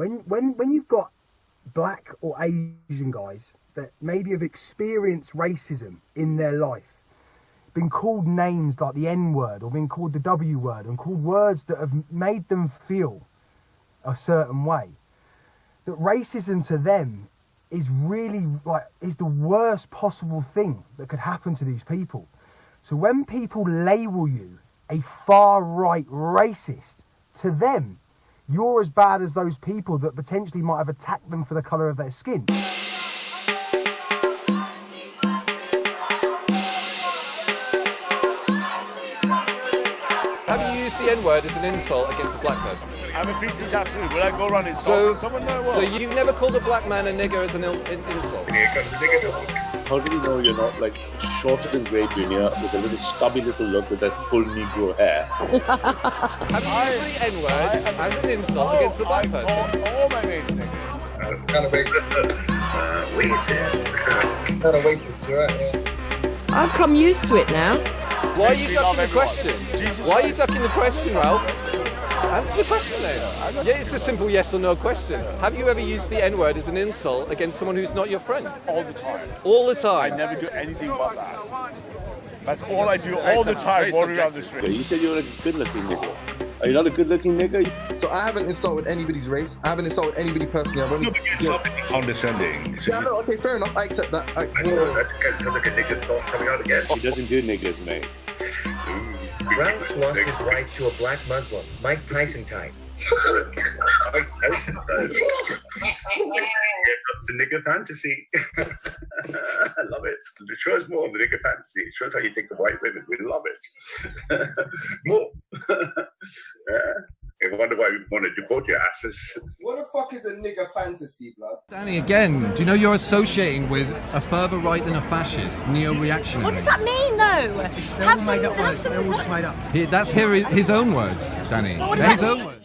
when when when you've got black or Asian guys that maybe have experienced racism in their life, been called names like the N word or been called the W word and called words that have made them feel a certain way, that racism to them is really like is the worst possible thing that could happen to these people. So when people label you a far right racist, to them, you're as bad as those people that potentially might have attacked them for the colour of their skin. Have you used the N word as an insult against a black person? I'm a feasting tattoo. Will I go around So, someone? No, so you've never called a black man a nigger as an il- in- insult? How do you know you're not like shorter than Grey Junior with a little stubby little look with that full Negro hair? Have you used the N word as an insult against the black I person? call all my mates niggas. Kind of racist. Kind of racist, you're right, yeah. I've come used to it now. Why are you ducking the question? Jesus Why are you ducking the question, Ralph? Answer the question then. Yeah, it's a simple yes or no question. Have you ever used the N word as an insult against someone who's not your friend? All the time. All the I time. never do anything but that. That's all I do all the time, walking around the street. You said you were a good-looking nigga. Are you not a good-looking nigga? So I haven't insulted anybody's race. I haven't insulted anybody personally. I've only. It's not being condescending. Yeah, no, okay, fair enough. I accept that. I accept That's because like a nigga's coming out again. He doesn't do niggas, mate. Ralph's lost his right to a black Muslim, Mike Tyson type. The nigger fantasy. I love it. It shows more of the nigger fantasy. It shows how you think of white women. We love it. more. Yeah. I wonder want to deport your asses. What the fuck is a nigger fantasy, blood? Danny, again, do you know you're associating with a further right than a fascist, neo-reactionary? What does that mean, though? Have some, have some, He- that's here, his own words, Danny. What does They're his own mean? words.